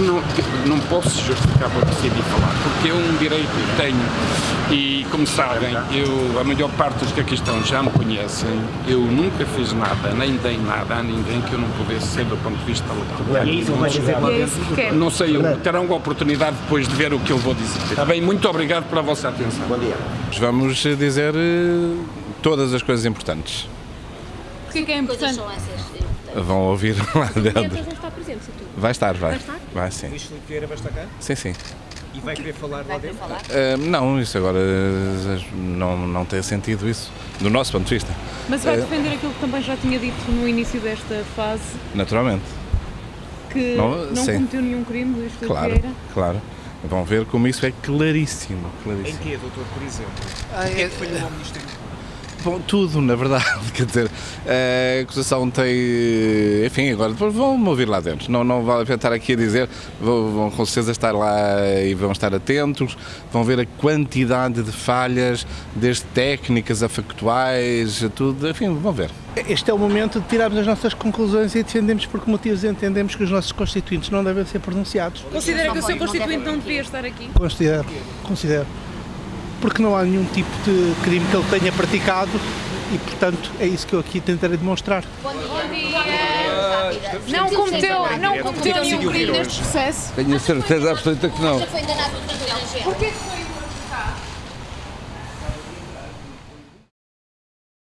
não, não posso justificar por decidi falar, porque é um direito que tenho e, como sabem, eu, a maior parte dos que aqui estão já me conhecem, eu nunca fiz nada, nem dei nada a ninguém que eu não pudesse ser do ponto de vista legal. E é que é que. Não sei, eu- terão a oportunidade depois de ver o que eu vou dizer. Está bem? Muito obrigado pela vossa atenção. Bom dia. Vamos dizer eh, todas as coisas importantes. Porquê que é coisas importante? Vão ouvir lá dentro. Está presente, se tu. Vai estar, vai. Vai estar? Vai sim. Luís Filipe Vieira vai estar cá Sim, sim. e vai querer falar lá Vai querer dentro? falar? Eh, não, isso agora eh, não, não tem sentido isso, do nosso ponto de vista, Mas vai É. defender aquilo que também já tinha dito no início desta fase, naturalmente. que Não, não, cometeu nenhum crime, Luís Filipe Claro, Vieira. claro. Vão ver como isso é claríssimo. Em claríssimo. quê, doutor, por exemplo? Ah, O que é é- que falhou ao Ministério? Bom, tudo, na verdade, quer dizer, a acusação tem, enfim, agora depois vão ouvir lá dentro, não, não vale a pena estar aqui a dizer, vão, vão com certeza estar lá e vão estar atentos, vão ver a quantidade de falhas, desde técnicas a factuais, a tudo, enfim, vão ver. Este é o momento de tirarmos as nossas conclusões e defendemos por que motivos entendemos que os nossos constituintes não devem ser pronunciados. Considera que o seu constituinte não devia estar aqui? Considero, considero. Porque não há nenhum tipo de crime que ele tenha praticado e, portanto, é isso que eu aqui tentarei demonstrar. Bom dia. Não cometeu, não cometeu nenhum crime neste processo. Tenho a certeza absoluta que não. Já foi enganado por estrangeiro. Porquê que foi